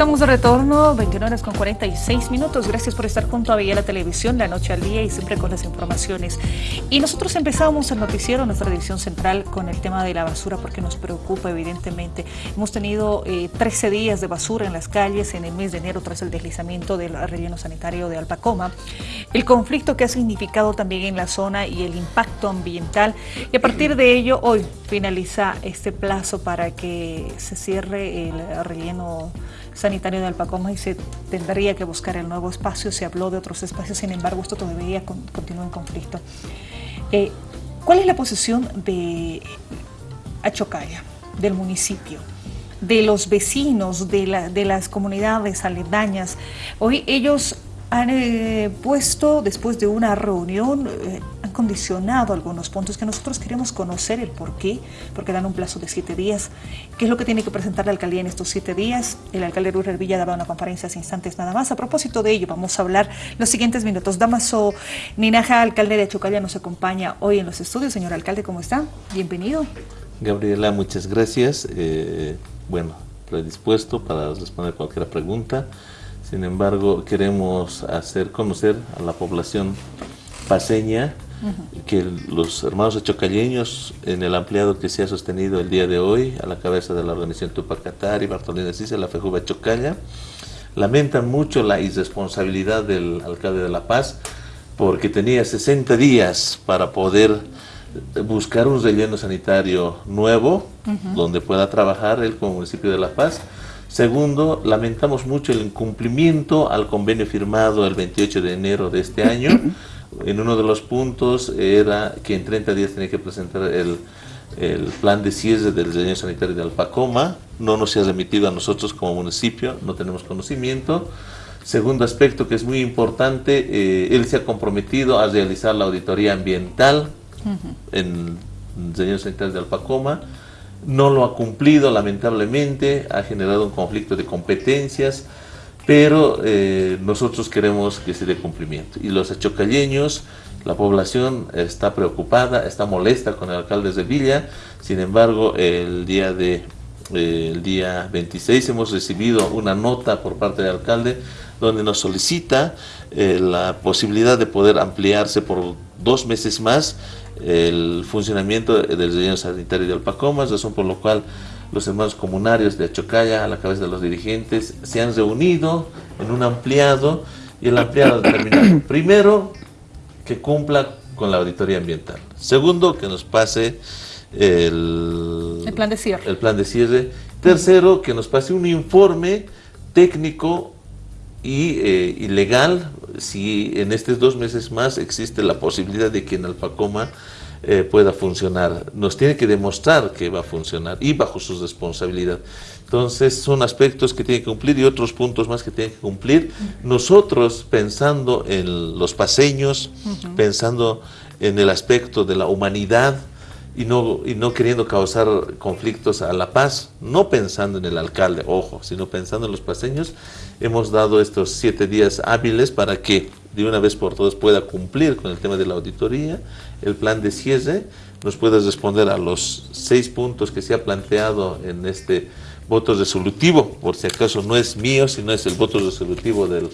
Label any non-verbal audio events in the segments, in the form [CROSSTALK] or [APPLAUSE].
Estamos de retorno, 21 horas con 46 minutos. Gracias por estar junto a la Televisión, la noche al día y siempre con las informaciones. Y nosotros empezamos el noticiero, nuestra división central, con el tema de la basura porque nos preocupa evidentemente. Hemos tenido 13 eh, días de basura en las calles en el mes de enero tras el deslizamiento del relleno sanitario de Alpacoma. El conflicto que ha significado también en la zona y el impacto ambiental. Y a partir de ello, hoy finaliza este plazo para que se cierre el relleno sanitario de Alpacoma y se tendría que buscar el nuevo espacio. Se habló de otros espacios, sin embargo, esto todavía continúa en conflicto. Eh, ¿Cuál es la posición de Achocaya, del municipio? de los vecinos, de, las comunidades aledañas. Hoy ellos han eh, puesto, después de una reunión, eh, condicionado algunos puntos que nosotros queremos conocer el por qué, porque dan un plazo de siete días. ¿Qué es lo que tiene que presentar la alcaldía en estos siete días? El alcalde Rural Villa daba una conferencia hace instantes nada más. A propósito de ello, vamos a hablar los siguientes minutos. Damaso Ninaja, alcalde de Chocalla, nos acompaña hoy en los estudios. Señor alcalde, ¿cómo está? Bienvenido. Gabriela, muchas gracias. Eh, bueno, predispuesto para responder cualquier pregunta. Sin embargo, queremos hacer conocer a la población paseña que los hermanos achocalleños en el ampliado que se ha sostenido el día de hoy a la cabeza de la organización Tupac y Bartolina Cisa, la Fejuba Chocalla, lamentan mucho la irresponsabilidad del alcalde de La Paz porque tenía 60 días para poder buscar un relleno sanitario nuevo donde pueda trabajar él como municipio de La Paz. Segundo, lamentamos mucho el incumplimiento al convenio firmado el 28 de enero de este año. [COUGHS] En uno de los puntos era que en 30 días tenía que presentar el, el plan de cierre del diseño sanitario de Alpacoma, no nos se ha remitido a nosotros como municipio, no tenemos conocimiento. Segundo aspecto que es muy importante, eh, él se ha comprometido a realizar la auditoría ambiental en el diseño sanitario de Alpacoma, no lo ha cumplido lamentablemente, ha generado un conflicto de competencias, pero eh, nosotros queremos que se dé cumplimiento. Y los achocalleños, la población está preocupada, está molesta con el alcalde de Villa, sin embargo, el día, de, eh, el día 26 hemos recibido una nota por parte del alcalde donde nos solicita eh, la posibilidad de poder ampliarse por dos meses más el funcionamiento del relleno sanitario de Alpacomas, razón por lo cual los hermanos comunarios de Achocaya, a la cabeza de los dirigentes, se han reunido en un ampliado y el ampliado determinado, [COUGHS] primero, que cumpla con la auditoría ambiental. Segundo, que nos pase el, el plan de cierre. El plan de cierre. Tercero, que nos pase un informe técnico y, eh, legal si en estos dos meses más existe la posibilidad de que en Alpacoma eh, pueda funcionar. Nos tiene que demostrar que va a funcionar y bajo su responsabilidad. Entonces son aspectos que tiene que cumplir y otros puntos más que tiene que cumplir. Nosotros pensando en los paseños, pensando en el aspecto de la humanidad, y no, y no queriendo causar conflictos a la paz, no pensando en el alcalde, ojo, sino pensando en los paseños, hemos dado estos siete días hábiles para que de una vez por todas pueda cumplir con el tema de la auditoría, el plan de cierre, nos pueda responder a los seis puntos que se ha planteado en este voto resolutivo, por si acaso no es mío, sino es el voto resolutivo del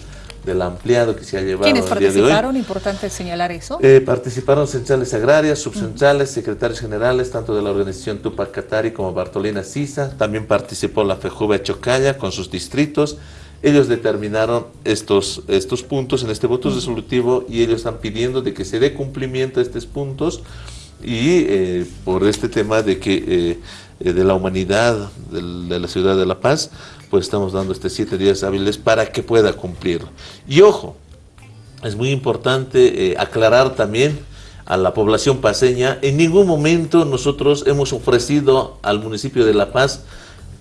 del ampliado que se ha llevado ¿Quiénes participaron? Importante señalar eso. Eh, participaron centrales agrarias, subcentrales, secretarios generales, tanto de la organización Tupac Katari como Bartolina Sisa. También participó la FEJUVE Chocaya con sus distritos. Ellos determinaron estos, estos puntos en este voto resolutivo y ellos están pidiendo de que se dé cumplimiento a estos puntos y eh, por este tema de que eh, de la humanidad de la ciudad de La Paz, pues estamos dando estos siete días hábiles para que pueda cumplir. Y ojo, es muy importante eh, aclarar también a la población paseña, en ningún momento nosotros hemos ofrecido al municipio de La Paz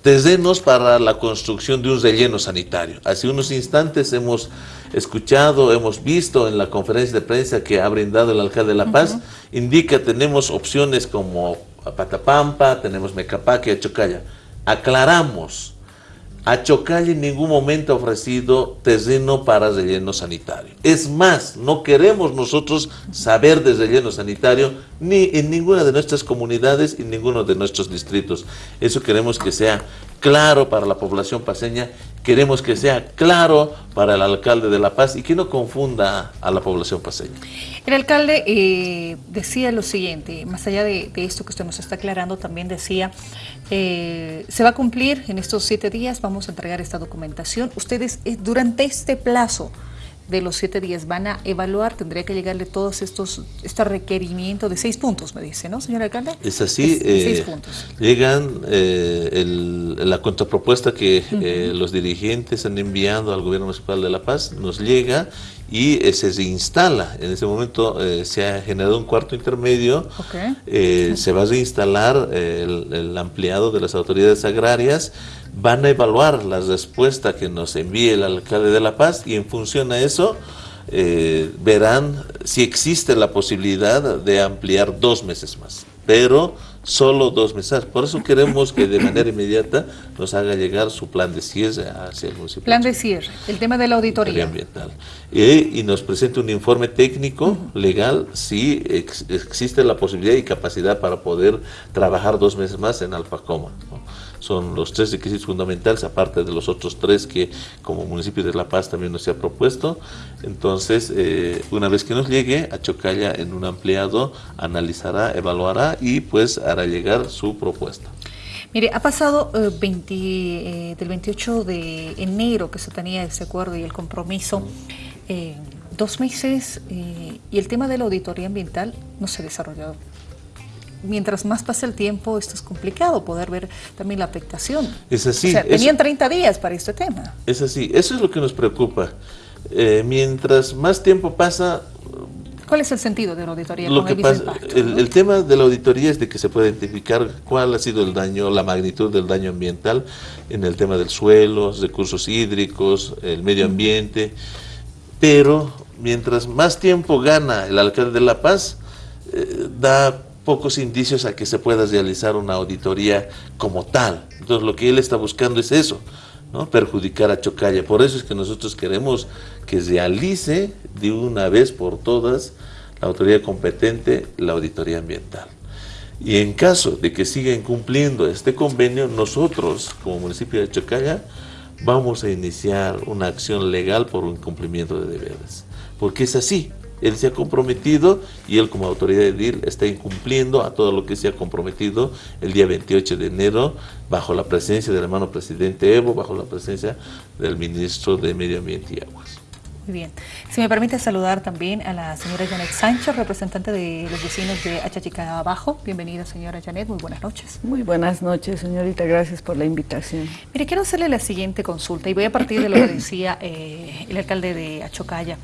terrenos para la construcción de un relleno sanitario. Hace unos instantes hemos escuchado, hemos visto en la conferencia de prensa que ha brindado el alcalde de La Paz, indica tenemos opciones como Patapampa, tenemos Mecapaque, Achocaya. Aclaramos, Achocalla en ningún momento ha ofrecido terreno para relleno sanitario. Es más, no queremos nosotros saber de relleno sanitario ni en ninguna de nuestras comunidades y ninguno de nuestros distritos. Eso queremos que sea claro para la población paseña queremos que sea claro para el alcalde de La Paz y que no confunda a la población paseña. El alcalde eh, decía lo siguiente, más allá de, esto que usted nos está aclarando, también decía, eh, se va a cumplir en estos siete días, vamos a entregar esta documentación. Ustedes eh, durante este plazo de los siete días van a evaluar, tendría que llegarle todos estos este requerimiento de seis puntos, me dice, ¿no, señor alcalde? Es así, seis puntos. llegan la contrapropuesta que los dirigentes han enviado al gobierno municipal de La Paz, nos llega y eh, se instala. En ese momento eh, se ha generado un cuarto intermedio, eh, se va a reinstalar el, ampliado de las autoridades agrarias, van a evaluar la respuesta que nos envíe el alcalde de La Paz y en función a eso verán si existe la posibilidad de ampliar dos meses más. Pero solo dos meses. Por eso queremos que de manera inmediata nos haga llegar su plan de cierre hacia el municipio. Plan de cierre, el tema de la auditoría. Ambiental. y nos presente un informe técnico, legal, si existe la posibilidad y capacidad para poder trabajar dos meses más en Alpacoma son los tres requisitos fundamentales, aparte de los otros tres que como municipio de La Paz también nos ha propuesto. Entonces, eh, una vez que nos llegue a Chocalla en un ampliado, analizará, evaluará y pues hará llegar su propuesta. Mire, ha pasado 20, eh, eh, del 28 de enero que se tenía ese acuerdo y el compromiso, dos meses y el tema de la auditoría ambiental no se ha desarrollado mientras más pasa el tiempo, esto es complicado, poder ver también la afectación. Es así. tenían 30 días para este tema. Es así, eso es lo que nos preocupa. Eh, mientras más tiempo pasa... ¿Cuál es el sentido de la auditoría? Lo que pasa, el, tema de la auditoría es de que se puede identificar cuál ha sido el daño, la magnitud del daño ambiental en el tema del suelo, recursos hídricos, el medio ambiente, pero mientras más tiempo gana el alcalde de La Paz, eh, da pocos indicios a que se pueda realizar una auditoría como tal. Entonces lo que él está buscando es eso, ¿no? perjudicar a Chocalla. Por eso es que nosotros queremos que realice de una vez por todas la autoridad competente la auditoría ambiental. Y en caso de que siga incumpliendo este convenio, nosotros como municipio de Chocalla vamos a iniciar una acción legal por un incumplimiento de deberes. Porque es así, él se ha comprometido y él como autoridad de DIR está incumpliendo a todo lo que se ha comprometido el día 28 de enero bajo la presencia del hermano presidente Evo, bajo la presencia del ministro de Medio Ambiente y Aguas. Muy bien. Si me permite saludar también a la señora Janet Sánchez, representante de los vecinos de Achachica Abajo. Bienvenida, señora Janet. Muy buenas noches. Muy buenas noches, señorita. Gracias por la invitación. Mire, quiero hacerle la siguiente consulta y voy a partir de lo que [CLEARS THROAT] decía eh, el alcalde de Achocaya.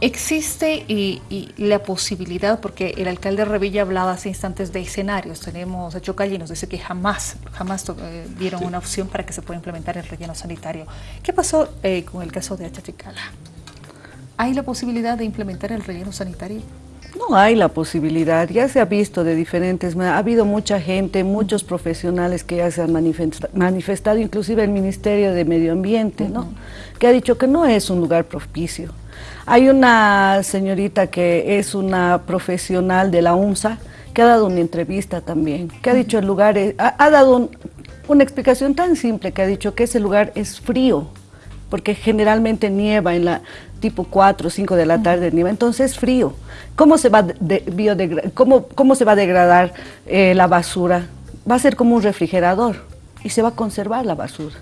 Existe y, la posibilidad, porque el alcalde Revilla hablaba hace instantes de escenarios, tenemos a Chocalla y nos dice que jamás, jamás eh, dieron una opción para que se pueda implementar el relleno sanitario. ¿Qué pasó eh, con el caso de Achachicala? ¿Hay la posibilidad de implementar el relleno sanitario? No hay la posibilidad, ya se ha visto de diferentes, ha habido mucha gente, muchos profesionales que ya se han manifestado, inclusive el Ministerio de Medio Ambiente, ¿no? que ha dicho que no es un lugar propicio. Hay una señorita que es una profesional de la UNSA que ha dado una entrevista también, que ha dicho el lugar, ha, dado una explicación tan simple que ha dicho que ese lugar es frío, porque generalmente nieva en la tipo 4 o 5 de la tarde, nieva, entonces es frío. ¿Cómo se va, de, cómo, cómo se va a degradar eh, la basura? Va a ser como un refrigerador y se va a conservar la basura.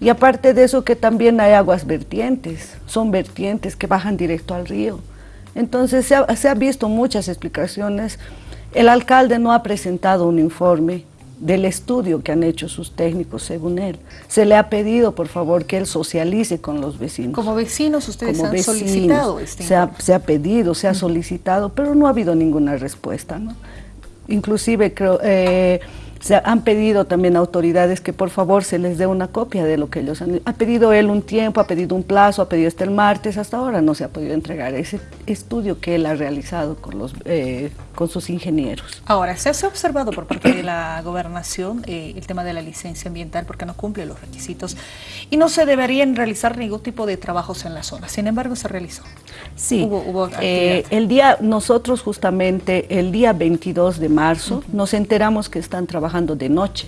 Y aparte de eso que también hay aguas vertientes, son vertientes que bajan directo al río. Entonces se ha, se ha visto muchas explicaciones. El alcalde no ha presentado un informe del estudio que han hecho sus técnicos, según él. Se le ha pedido, por favor, que él socialice con los vecinos. Como vecinos ustedes han solicitado este se ha, se ha, pedido, se ha solicitado, pero no ha habido ninguna respuesta. ¿no? Inclusive creo... Eh, se han pedido también autoridades que por favor se les dé una copia de lo que ellos han... Ha pedido él un tiempo, ha pedido un plazo, ha pedido hasta el martes, hasta ahora no se ha podido entregar ese estudio que él ha realizado con, los, eh, con sus ingenieros. Ahora, se ha observado por parte de la gobernación eh, el tema de la licencia ambiental porque no cumple los requisitos y no se deberían realizar ningún tipo de trabajos en la zona. Sin embargo, se realizó. Sí, hubo, eh, el día, nosotros justamente el día 22 de marzo nos enteramos que están trabajando de noche.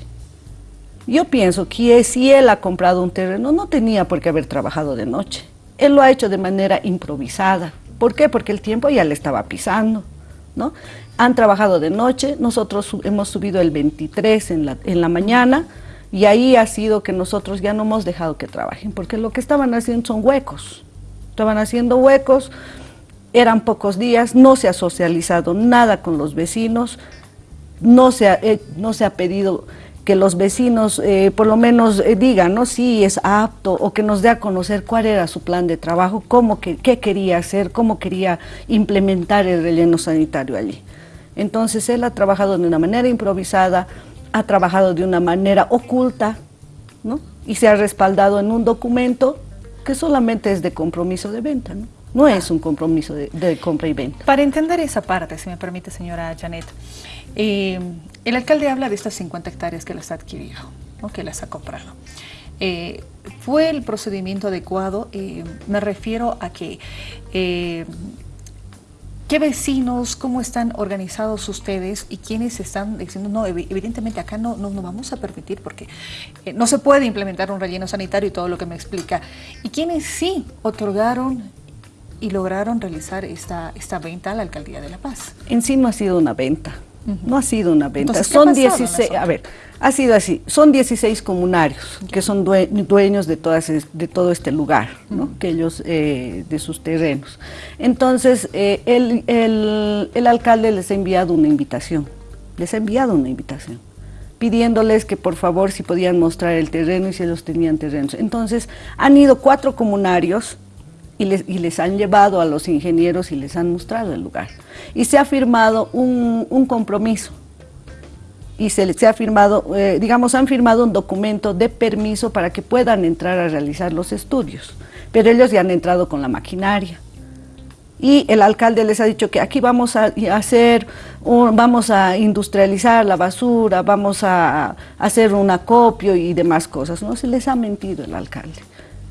Yo pienso que si él ha comprado un terreno, no tenía por qué haber trabajado de noche. Él lo ha hecho de manera improvisada. ¿Por qué? Porque el tiempo ya le estaba pisando, ¿no? Han trabajado de noche, nosotros hemos subido el 23 en la, en la mañana y ahí ha sido que nosotros ya no hemos dejado que trabajen, porque lo que estaban haciendo son huecos. Estaban haciendo huecos, eran pocos días, no se ha socializado nada con los vecinos, no se ha, eh, no se ha pedido que los vecinos eh, por lo menos eh, digan, ¿no? Si es apto o que nos dé a conocer cuál era su plan de trabajo, cómo qué quería hacer, cómo quería implementar el relleno sanitario allí. Entonces él ha trabajado de una manera improvisada, ha trabajado de una manera oculta, ¿no? Y se ha respaldado en un documento que solamente es de compromiso de venta, ¿no? No es un compromiso de, de compra y venta. Para entender esa parte, si me permite, señora Janet, eh, el alcalde habla de estas 50 hectáreas que las ha adquirido, que las ha comprado. Eh, ¿Fue el procedimiento adecuado? Eh, me refiero a que... ¿Qué vecinos, cómo están organizados ustedes y quiénes están diciendo, no, evidentemente acá no, no, no vamos a permitir porque no se puede implementar un relleno sanitario y todo lo que me explica? ¿Y quiénes sí otorgaron y lograron realizar esta, esta venta a la Alcaldía de La Paz? En sí no ha sido una venta. No ha sido una venta. son 16, a ver, ha sido así. Son 16 comunarios que son dueños de, todas, de todo este lugar, ¿no? que ellos, eh, de sus terrenos. Entonces, eh, el, el, el alcalde les ha enviado una invitación, les ha enviado una invitación pidiéndoles que por favor si podían mostrar el terreno y si ellos tenían terrenos. Entonces, han ido cuatro comunarios y les, han llevado a los ingenieros y les han mostrado el lugar. Y se ha firmado un, compromiso y se, se ha firmado, eh, digamos, han firmado un documento de permiso para que puedan entrar a realizar los estudios, pero ellos ya han entrado con la maquinaria. Y el alcalde les ha dicho que aquí vamos a hacer, vamos a industrializar la basura, vamos a hacer un acopio y demás cosas. No se les ha mentido el alcalde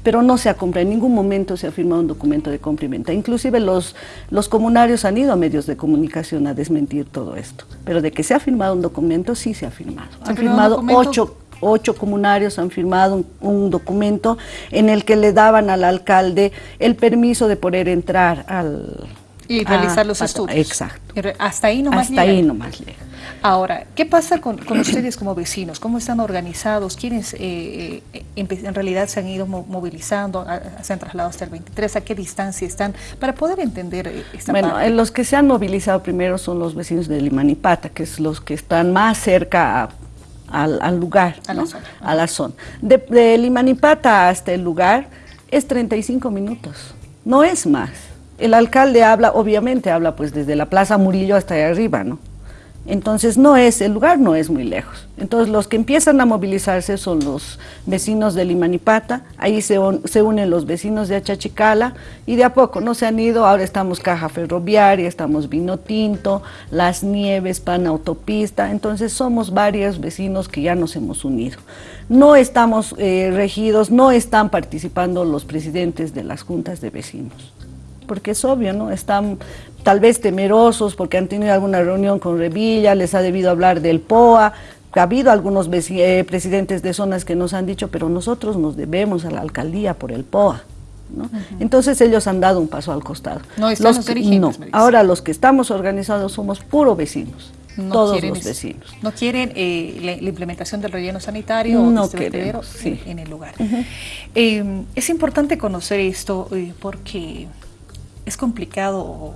pero no se ha comprado, en ningún momento se ha firmado un documento de compra Inclusive los, los comunarios han ido a medios de comunicación a desmentir todo esto, pero de que se ha firmado un documento, sí se ha firmado. han firmado ocho, ocho comunarios han firmado un, documento en el que le daban al alcalde el permiso de poder entrar al... Y realizar los estudios. Exacto. Hasta ahí nomás Hasta ahí nomás llega. Ahora, ¿qué pasa con, ustedes como vecinos? ¿Cómo están organizados? ¿Quiénes eh, eh, en realidad se han ido movilizando, se han trasladado hasta el 23? ¿A qué distancia están? Para poder entender eh, esta bueno, parte. los que se han movilizado primero son los vecinos de Limanipata, que es los que están más cerca al, lugar, a, la zona. a la zona. De, de Limanipata hasta el lugar es 35 minutos, no es más. El alcalde habla, obviamente habla pues desde la Plaza Murillo hasta allá arriba, ¿no? Entonces no es, el lugar no es muy lejos. Entonces los que empiezan a movilizarse son los vecinos de Limanipata, ahí se, unen los vecinos de Achachicala y de a poco no se han ido, ahora estamos Caja Ferroviaria, estamos Vino Tinto, Las Nieves, Pan Autopista, entonces somos varios vecinos que ya nos hemos unido. No estamos eh, regidos, no están participando los presidentes de las juntas de vecinos porque es obvio, ¿no? Están tal vez temerosos porque han tenido alguna reunión con Revilla, les ha debido hablar del POA, ha habido algunos eh, presidentes de zonas que nos han dicho, pero nosotros nos debemos a la alcaldía por el POA. ¿no? Entonces ellos han dado un paso al costado. No los no. Ahora los que estamos organizados somos puro vecinos. todos los vecinos. ¿No quieren eh, la, implementación del relleno sanitario no este queremos, sí. en, el lugar? Eh, es importante conocer esto porque es complicado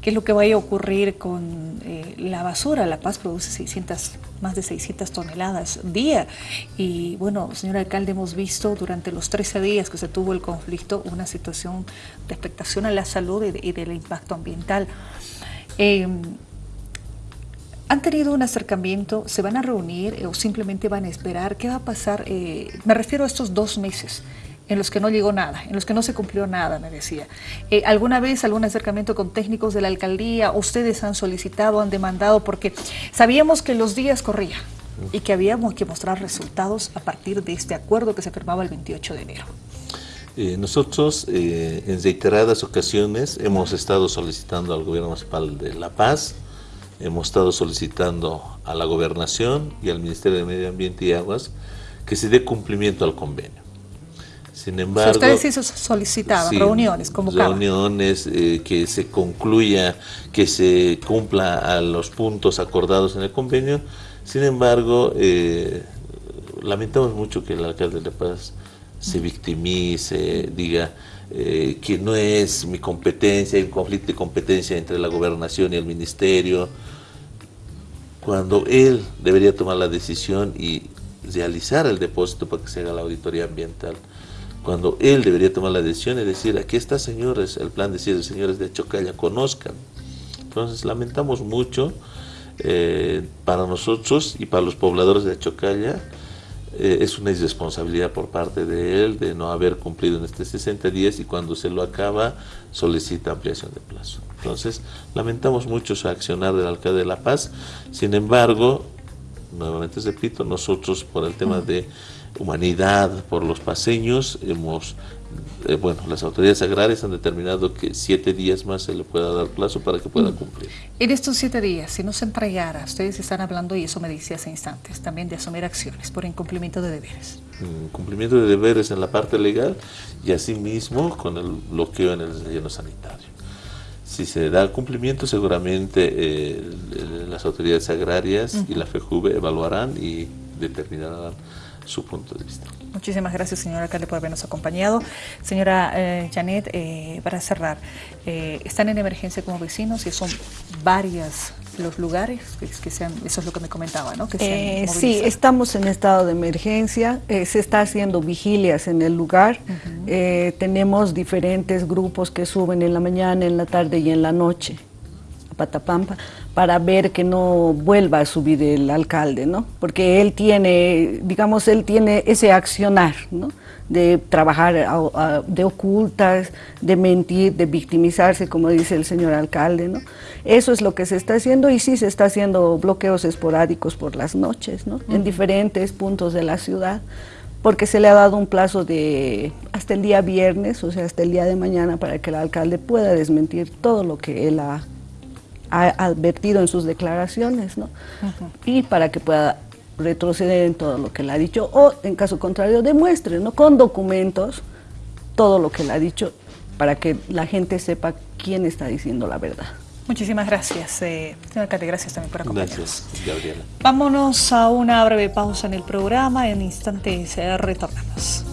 qué es lo que vaya a ocurrir con eh, la basura. La Paz produce 600, más de 600 toneladas día. Y bueno, señor alcalde, hemos visto durante los 13 días que se tuvo el conflicto una situación de expectación a la salud y, del impacto ambiental. Em, ¿Han tenido un acercamiento? ¿Se van a reunir o simplemente van a esperar? ¿Qué va a pasar? Eh, me refiero a estos dos meses en los que no llegó nada, en los que no se cumplió nada, me decía. Eh, ¿Alguna vez algún acercamiento con técnicos de la alcaldía? ¿Ustedes han solicitado, han demandado? Porque sabíamos que los días corrían y que habíamos que mostrar resultados a partir de este acuerdo que se firmaba el 28 de enero. Eh, nosotros eh, en reiteradas ocasiones hemos estado solicitando al gobierno municipal de La Paz, hemos estado solicitando a la gobernación y al Ministerio de Medio Ambiente y Aguas que se dé cumplimiento al convenio. Sin embargo... ustedes sí solicitaban reuniones, convocaban. Reuniones, eh, que se concluya, que se cumpla a los puntos acordados en el convenio. Sin embargo, eh, lamentamos mucho que el alcalde de La Paz se victimice, diga eh, que no es mi competencia, hay un conflicto de competencia entre la gobernación y el ministerio, cuando él debería tomar la decisión y realizar el depósito para que se haga la auditoría ambiental cuando él debería tomar la decisión y decir, aquí está señores, el plan de decir, señores de Chocalla, conozcan. Entonces lamentamos mucho eh, para nosotros y para los pobladores de Chocalla, eh, es una irresponsabilidad por parte de él de no haber cumplido en este 60 días y cuando se lo acaba solicita ampliación de plazo. Entonces lamentamos mucho su accionar del alcalde de La Paz, sin embargo, nuevamente repito, nosotros por el tema de humanidad por los paseños, hemos, eh, bueno, las autoridades agrarias han determinado que siete días más se le pueda dar plazo para que pueda mm. cumplir. En estos siete días, si no se entregara, ustedes están hablando, y eso me dice hace instantes, también de asumir acciones por incumplimiento de deberes. Incumplimiento de deberes en la parte legal y asimismo con el bloqueo en el relleno sanitario. Si se da cumplimiento, seguramente eh, las autoridades agrarias y la FEJUVE evaluarán y determinarán su punto de vista. Muchísimas gracias, señora alcalde, por habernos acompañado. Señora eh, Janet, eh, para cerrar, eh, ¿están en emergencia como vecinos y son varias los lugares que, sean, eso es lo que me comentaba, ¿no? Que sí, estamos en estado de emergencia, se está haciendo vigilias en el lugar, tenemos diferentes grupos que suben en la mañana, en la tarde y en la noche Patapampa para ver que no vuelva a subir el alcalde, ¿no? Porque él tiene, digamos, él tiene ese accionar, ¿no? De trabajar de ocultas, de mentir, de victimizarse, como dice el señor alcalde, ¿no? Eso es lo que se está haciendo y sí se está haciendo bloqueos esporádicos por las noches, ¿no? En diferentes puntos de la ciudad porque se le ha dado un plazo de hasta el día viernes, o sea, hasta el día de mañana, para que el alcalde pueda desmentir todo lo que él ha ha advertido en sus declaraciones, ¿no? Y para que pueda retroceder en todo lo que le ha dicho o, en caso contrario, demuestre, ¿no? Con documentos todo lo que le ha dicho para que la gente sepa quién está diciendo la verdad. Muchísimas gracias, eh, señor alcalde, gracias también por acompañarnos. Gracias, Gabriela. Vámonos a una breve pausa en el programa, en instantes retornamos.